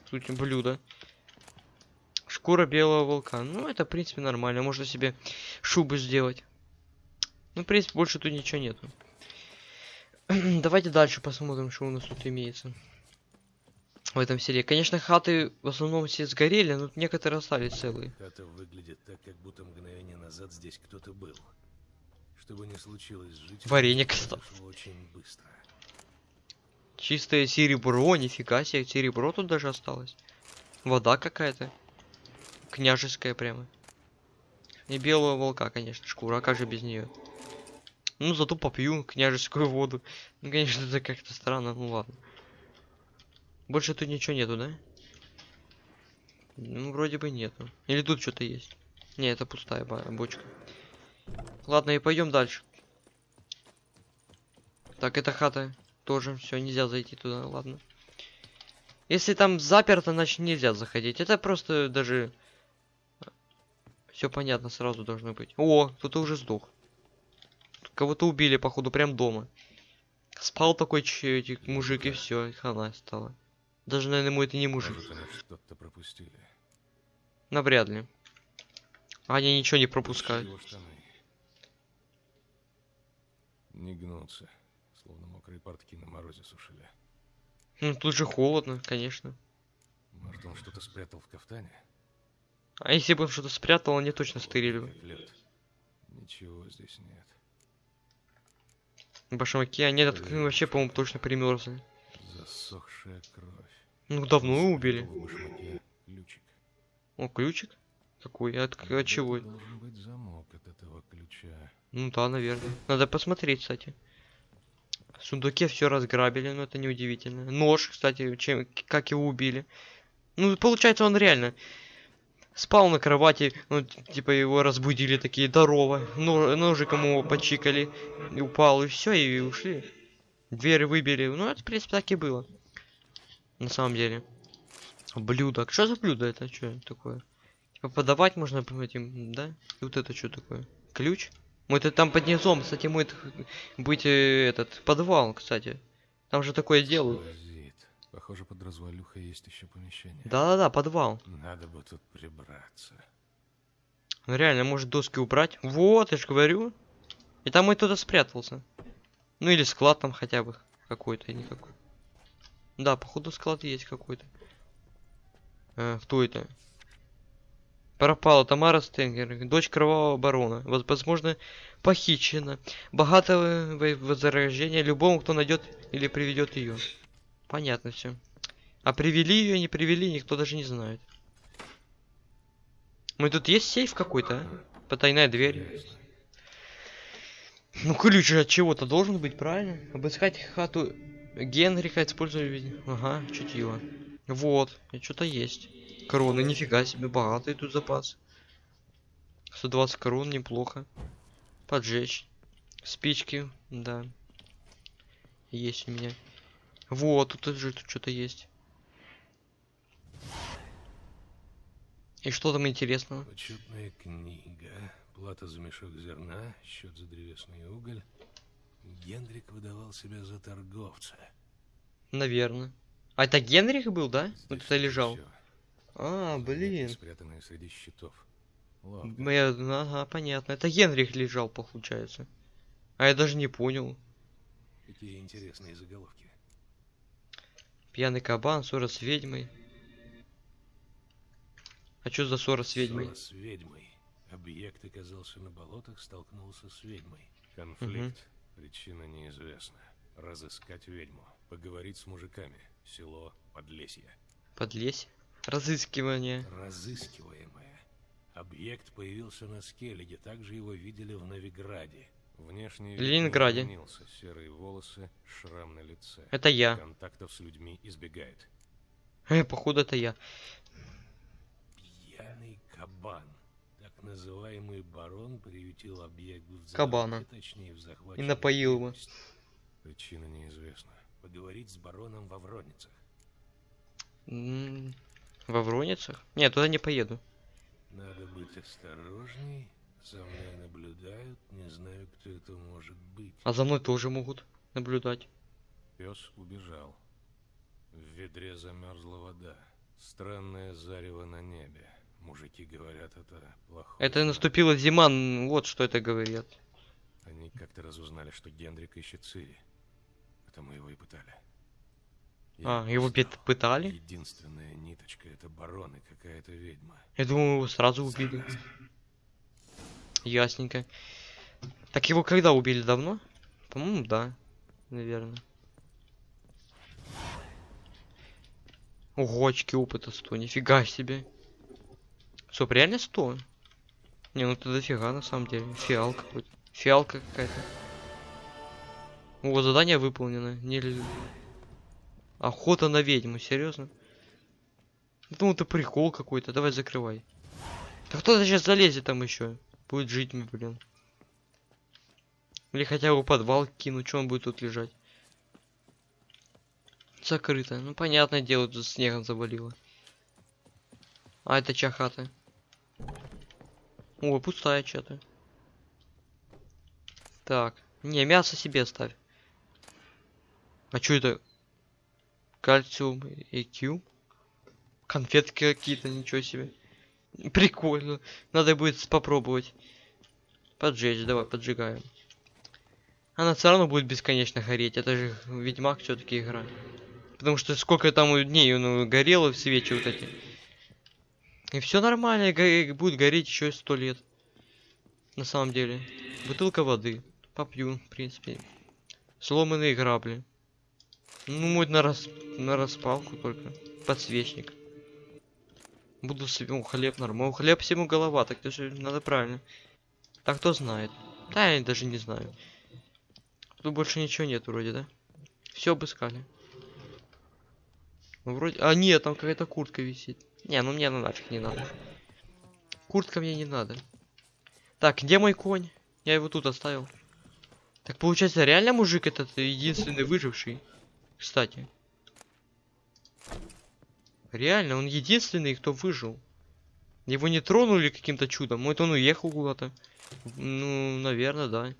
Тут блюдо. Шкура белого волка. Ну, это, в принципе, нормально. Можно себе шубу сделать. Ну, в принципе, больше тут ничего нету. Давайте дальше посмотрим, что у нас тут имеется. В этом селе. Конечно, хаты в основном все сгорели, но некоторые остались целые. Хата выглядит так, как будто мгновение назад здесь кто-то был. Что бы ни случилось жителями, Вареник очень быстро. Чистое серебро, нифига себе, серебро тут даже осталось. Вода какая-то. Княжеская прямо. И белого волка, конечно, шкура, а как же без нее? Ну, зато попью княжескую воду. Ну, конечно, это как-то странно, ну ладно. Больше тут ничего нету, да? Ну, вроде бы нету. Или тут что-то есть? Не, это пустая бочка. Ладно, и пойдем дальше. Так, эта хата тоже все, нельзя зайти туда, ладно. Если там заперто, значит нельзя заходить. Это просто даже... Все понятно сразу должно быть. О, кто-то уже сдох. Кого-то убили, походу, прям дома. Спал такой че- эти- мужик, и все, хана стала. Даже, наверное, ему это не мужик. Что-то пропустили. Навряд ли. Они ничего не пропускают. Не гнутся, словно мокрые портки на морозе сушили. Ну, тут же холодно, конечно. Может, он что-то спрятал в кафтане? А если бы он что-то спрятал, они точно стырили бы. Ничего здесь нет. Башмаки, они так, ну, вообще, по-моему, точно примерзли. Засохшая кровь. Ну, давно его убили. Башмаке ключик. О, ключик? Какой? От, от чего? Должен быть замок от этого ключа. Ну да, наверное. Надо посмотреть, кстати. В сундуке все разграбили, но это неудивительно. Нож, кстати, чем, как его убили. Ну, получается, он реально спал на кровати, ну, типа его разбудили такие, здорово, но, ножиком его почикали, и упал, и все, и ушли. Дверь выбили, ну, это, в принципе, так и было. На самом деле. Блюдо. Что за блюдо это? Что такое? Типа подавать можно этим, да? И вот это что такое? Ключ? Мы это там под низом, кстати, может быть э, этот подвал, кстати. Там же такое делают. Похоже, под развалюхой есть еще помещение. Да-да-да, подвал. Надо бы тут прибраться. Ну реально, может доски убрать? Вот, я же говорю. И там и туда спрятался. Ну или склад там хотя бы какой-то, никакой. Да, походу склад есть какой-то. А, кто это? Пропала Тамара Стенгер, дочь кровавого барона. Воз- Возможно, похищена. Богатое во- возрождение любому, кто найдет или приведет ее. Понятно все. А привели ее, не привели, никто даже не знает. Мы тут есть сейф какой-то, а? Потайная дверь. Ну ключ от чего-то должен быть, правильно? Обыскать хату Генриха, используя... Ага, чутье. Вот, и что-то есть. Короны, нифига себе, богатый тут запас. 120 корон, неплохо. Поджечь. Спички, да. Есть у меня. Вот, тут же тут что-то есть. И что там интересного? Почетная книга. Плата за мешок зерна, счет за древесный уголь. Генрик выдавал себя за торговца. Наверное. А это Генрих был, да? Вот Здесь это лежал. всё. А, блин. Спрятанные среди щитов. Ловко. Моя, ага, понятно. Это Генрих лежал, получается. А я даже не понял. Какие интересные заголовки. Пьяный кабан, ссора с ведьмой. А что за ссора с ведьмой? Ссора с ведьмой. Объект оказался на болотах, столкнулся с ведьмой. Конфликт. Причина неизвестна. Разыскать ведьму. Поговорить с мужиками. Село Подлесье. Подлезь. Разыскивание. Разыскиваемое. Объект появился на Скеллиге, также его видели в Новиграде. Внешне Ленинграде. изменился. Серые волосы, шрам на лице. Это я. Контактов с людьми избегает. Э, походу это я. Пьяный кабан. Так называемый барон приютил объект в Кабана. точнее в И напоил его. Причина неизвестна. Поговорить с бароном во Вроницах. М, Во Вроницах? Нет, туда не поеду. Надо быть осторожней. За мной наблюдают, не знаю, кто это может быть. А за мной тоже могут наблюдать. Пес убежал. В ведре замерзла вода. Странное зарево на небе. Мужики говорят, это плохо. Это наступила зима, вот что это говорят. Они как-то разузнали, что Генрик ищет Цири. Потому его и пытали. А, его пытали? Единственная ниточка это барон и какая-то ведьма. Я думаю, его сразу убили. Ясненько. Так его когда убили? Давно? По-моему, да. Наверное. Ого, очки опыта 100. Нифига себе. Стоп, реально 100? Не, ну это дофига на самом деле. Фиал какой-то. Фиалка какая-то. О, задание выполнено. Не... Охота на ведьму, серьезно? Ну это прикол какой-то. Давай закрывай. Да кто-то сейчас залезет там еще. Будет жить, блин. Или хотя бы подвал кину, что он будет тут лежать? Закрыто. Ну, понятное дело, тут снегом завалило. А, это чья хата? О, пустая что-то. Так. Не, мясо себе оставь. А что это? Кальциум и Q. Конфетки какие-то, ничего себе. Прикольно. Надо будет попробовать. Поджечь, давай, поджигаем. Она все равно будет бесконечно гореть. Это же Ведьмак все-таки игра. Потому что сколько там дней он горело в свечи вот эти. И все нормально, будет гореть еще сто лет. На самом деле. Бутылка воды. Попью, в принципе. Сломанные грабли. Ну, мой на, рас... на распалку только. Подсвечник. Буду себе... О, хлеб нормально. Хлеб всему голова, так даже надо правильно. Так кто знает. Да, я даже не знаю. Тут больше ничего нет вроде, да? Все обыскали. Ну, вроде... А, нет, там какая-то куртка висит. Не, ну мне ну нафиг не надо. Куртка мне не надо. Так, где мой конь? Я его тут оставил. Так получается, реально мужик этот единственный выживший. Кстати. Реально, он единственный, кто выжил. Его не тронули каким-то чудом. Может, он уехал куда-то. Ну, наверное, да.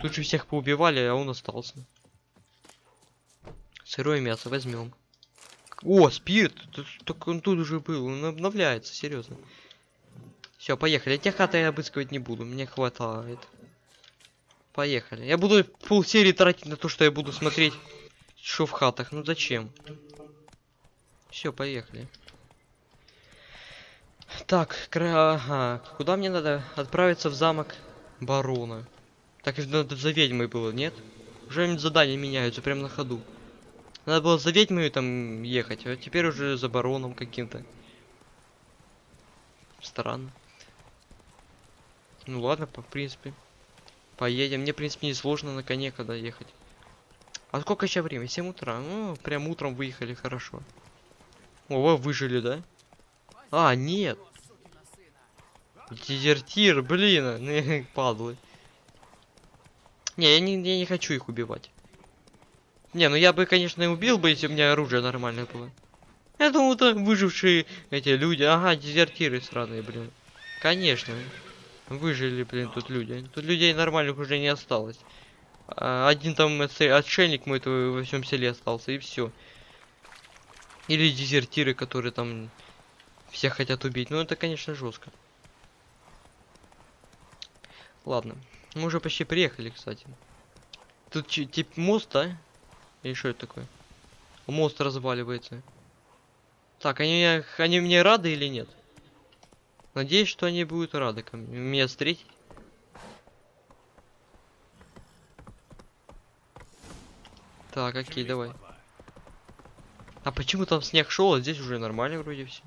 Тут же всех поубивали, а он остался. Сырое мясо возьмем. О, спирт! Так он тут уже был, он обновляется, серьезно. Все, поехали. Те хаты я обыскивать не буду, мне хватает. Поехали. Я буду пол серии тратить на то, что я буду смотреть, что в хатах. Ну зачем? Все, поехали. Так, кра... ага. Куда мне надо отправиться в замок барона? Так надо за ведьмой было, нет? Уже задания меняются прямо на ходу. Надо было за ведьмой там ехать, а теперь уже за бароном каким-то. Странно. Ну ладно, по в принципе. Поедем. Мне, в принципе, не сложно на коне когда ехать. А сколько сейчас время? 7 утра. Ну, прям утром выехали, хорошо. О, вы выжили, да? А, нет. Дезертир, блин, падлы. Не, я не, я не хочу их убивать. Не, ну я бы, конечно, убил бы, если у меня оружие нормальное было. Я думал, это выжившие эти люди. Ага, дезертиры сраные, блин. Конечно. Выжили, блин, тут люди. Тут людей нормальных уже не осталось. А, один там отшельник мой во всем селе остался, и все. Или дезертиры, которые там все хотят убить. Ну, это, конечно, жестко. Ладно. Мы уже почти приехали, кстати. Тут тип мост, да? Или что это такое? Мост разваливается. Так, они, они мне рады или нет? Надеюсь, что они будут рады ко мне, меня встретить. Так, окей, давай. А почему там снег шел, а здесь уже нормально вроде все.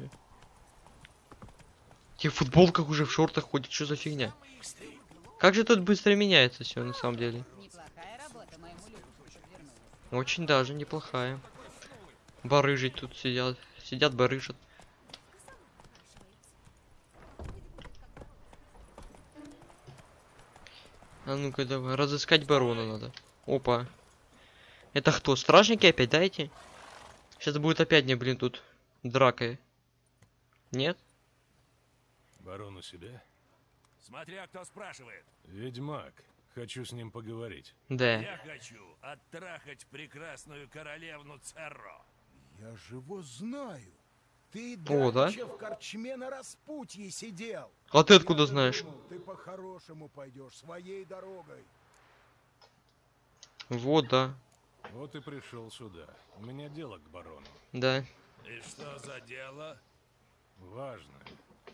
Те в футболках уже в шортах ходят, что за фигня? Как же тут быстро меняется все на самом деле? Очень даже неплохая. Барыжить тут сидят. Сидят, барыжат. А ну-ка давай, разыскать барона надо. Опа. Это кто? Стражники опять дайте? Сейчас будет опять мне, блин, тут драка. Нет? Барон у себя? Смотря кто спрашивает. Ведьмак. Хочу с ним поговорить. Да. Я хочу оттрахать прекрасную королевну Церро. Я же его знаю. Ты О, да? в корчме на распутье сидел. А ты откуда знаешь? Думал, ты по-хорошему пойдешь своей дорогой. Вот, да. Вот и пришел сюда. У меня дело к барону. Да. И что за дело? Важно.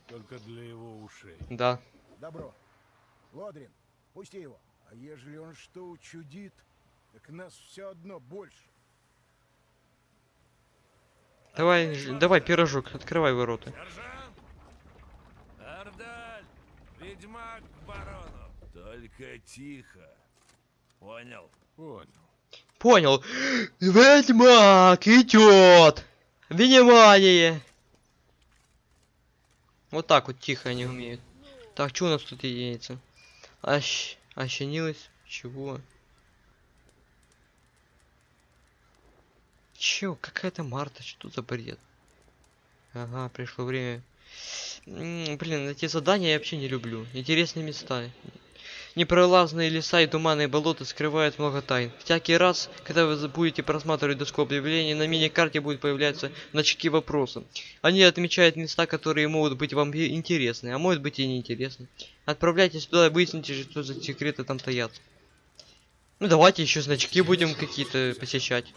Только для его ушей. Да. Добро. Лодрин, пусти его. А ежели он что учудит, так нас все одно больше. Давай, ж- давай, пирожок, открывай ворота. Сержант! Ардаль! Ведьмак к барону! Только тихо. Понял? Понял. Понял. Ведьмак идет. Внимание. Вот так вот тихо они умеют. Так, что у нас тут единица? Ощ... Ощенилась? Чего? Чё? Какая-то Марта? Что за бред? Ага, пришло время. М, Блин, эти задания я вообще не люблю. Интересные места. Непролазные леса и туманные болота скрывают много тайн. Всякий раз, когда вы будете просматривать доску объявлений, на мини-карте будут появляться значки вопроса. Они отмечают места, которые могут быть вам интересны, а может быть и неинтересны. Отправляйтесь туда и выясните, что за секреты там таят. Ну давайте еще значки будем какие-то посещать.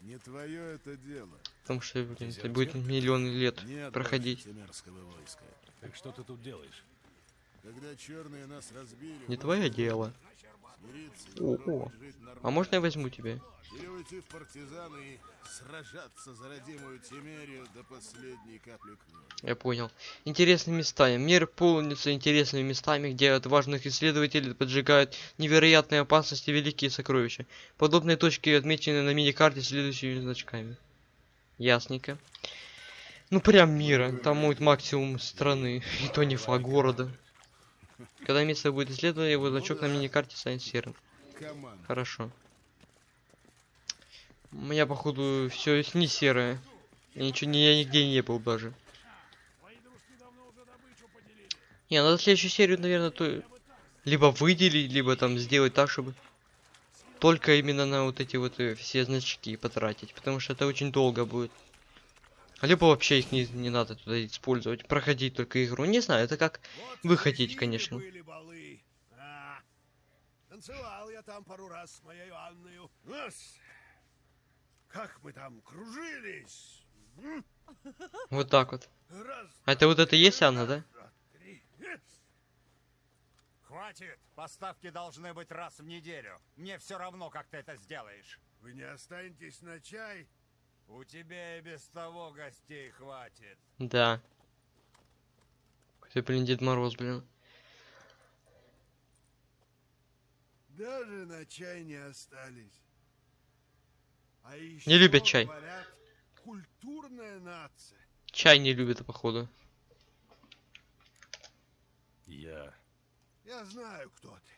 Не твое это дело. Потому что, блин, это будет миллионы лет Нет проходить. Так что ты тут делаешь? Когда черные нас разбили, Не твое дело. О, о. А можно я возьму тебя? Или уйти в партизаны и сражаться за родимую Тимерию до последней капли крови. Я понял. Интересные места. Мир полнится интересными местами, где от важных исследователей поджигают невероятные опасности великие сокровища. Подобные точки отмечены на мини-карте следующими значками. Ясненько. Ну прям мира. Там будет максимум страны. И то не фа города. Когда место будет исследовано, его значок на мини-карте станет серым. Хорошо. У меня, походу, все не серое. Я ничего не, я нигде не был даже. Не, надо следующую серию, наверное, то либо выделить, либо там сделать так, чтобы только именно на вот эти вот э, все значки потратить, потому что это очень долго будет. Либо вообще их не, не надо туда использовать, проходить только игру. Не знаю, это как вы хотите, конечно. Были балы. А, танцевал я там пару раз с моей Анною. Как мы там кружились. М? Вот так вот. Раз, А это вот это и есть Анна, да? Хватит! Поставки должны быть раз в неделю. Мне все равно, как ты это сделаешь. Вы не останетесь на чай? У тебя и без того гостей хватит. Да. Какой, блин, Дед Мороз, блин. Даже на чай не остались. А еще, Не любят чай. Говорят, культурная нация. Чай не любит, походу. Я... Я знаю, кто ты.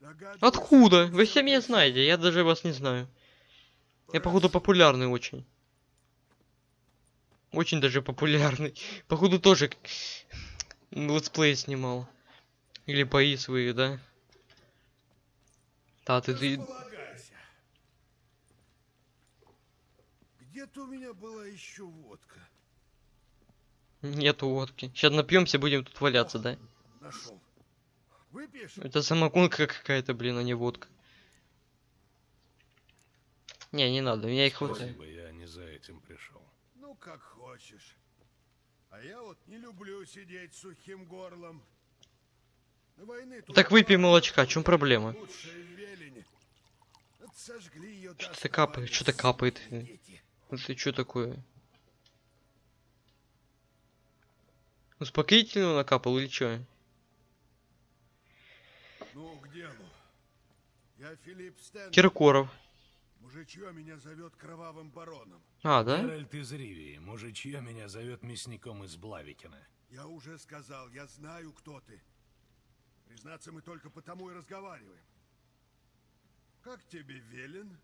Догадываюсь, Откуда? Вы все меня знаете, я даже вас не знаю. Я, походу, популярный очень. Очень даже популярный. Походу, тоже летсплей снимал. Или бои свои, да? Да, ты, ты... Где-то у меня была еще водка. Нету водки. Сейчас напьемся, будем тут валяться, да? Нашел. Выпьешь? Это самогонка какая-то, блин, а не водка. Не, не надо, меня их хватает. Спасибо, я не за этим пришел. Ну, как хочешь. А я вот не люблю сидеть сухим горлом. На войны тут Так выпей молочка, в чем проблема? Что-то капает, что-то капает. дети. Это что такое? Успокоительного накапал или что? Ну, к делу. Я Филипп Стэн. Киркоров. Мужичье меня зовет кровавым бароном. А, да? Геральт из Ривии, мужичье меня зовет мясником из Блавикина. Я уже сказал, я знаю, кто ты. Признаться, мы только потому и разговариваем. Как тебе велен?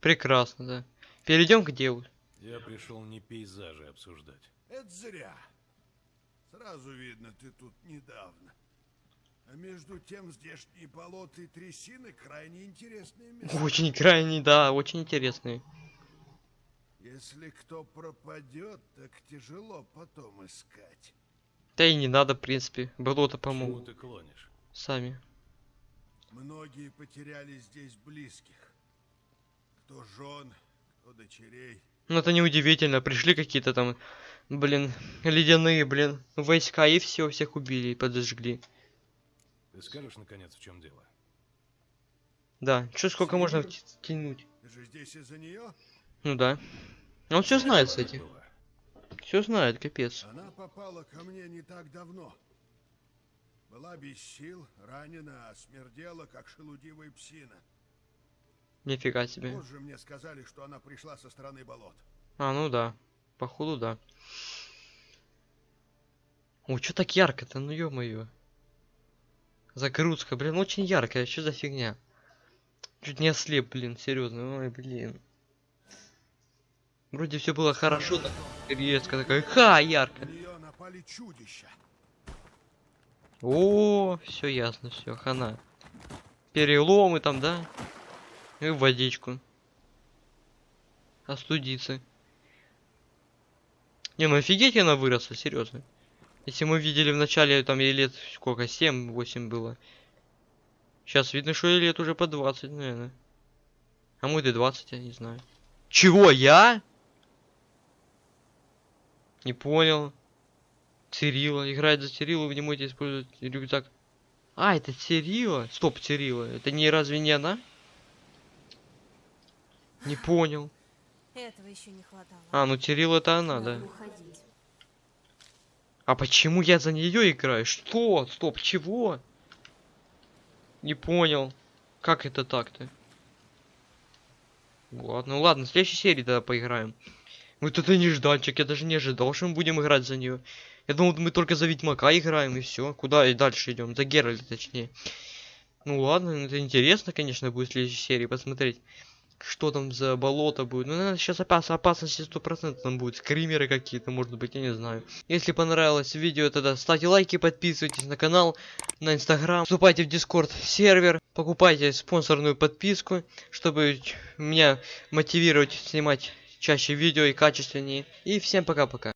Прекрасно, да. Перейдем к делу. Я пришел не пейзажи обсуждать. Это зря. Сразу видно, ты тут недавно. А между тем здешние болота и трясины крайне интересные места. Очень крайне, да, очень интересный. Если кто пропадет, так тяжело потом искать. Да и не надо, в принципе. Болото помогут. ты клонишь? Сами. Многие потеряли здесь близких. Кто жен, кто дочерей. Ну это неудивительно. Пришли какие-то там, блин, ледяные, блин, войска и все, всех убили и подожгли. Ты скажешь, наконец, в чем дело? Да, что сколько можно вти- тянуть? Ты же здесь из-за нее? Ну да. Он все знает, кстати. Все знает, капец. Она попала ко мне не так давно. Была без сил, ранена, а смердела, как шелудивая псина. Нифига себе. Позже мне сказали, что она пришла со стороны болот. А, ну да. Походу, да. О, что так ярко-то, ну ё-моё. Загрузка, блин, очень яркая, что за фигня? Чуть не ослеп, блин, серьезно, ой, блин. Вроде все было хорошо, так резко такая, ха, ярко. О, все ясно, все, хана. Переломы там, да? И водичку. Остудиться. Не, ну офигеть она выросла, серьезно. Если мы видели в начале, там ей лет сколько, 7-8 было. Сейчас видно, что ей лет уже по 20, наверное. А может и 20, я не знаю. Чего, я? Не понял. Цирила. Играет за Цирилу, вы не можете использовать рюкзак. А, это Цирила? Стоп, Цирила. Это не разве не она? Не понял. Этого еще не хватало. А, ну Цирил это она, да. уходить. А почему я за нее играю? Что? Стоп, чего? Не понял. Как это так-то? Ладно, ну ладно, в следующей серии тогда поиграем. Вот это нежданчик, я даже не ожидал, что мы будем играть за нее. Я думал, мы только за Ведьмака играем и все. Куда и дальше идем? За Геральта, точнее. Ну ладно, это интересно, конечно, будет в следующей серии посмотреть. Что там за болото будет? Ну, наверное, сейчас опас опасности стопроцентно там будут. Скримеры какие-то, может быть, я не знаю. Если понравилось видео, тогда ставьте лайки, подписывайтесь на канал, на инстаграм. Вступайте в дискорд сервер. Покупайте спонсорную подписку, чтобы меня мотивировать снимать чаще видео и качественнее. И всем пока-пока.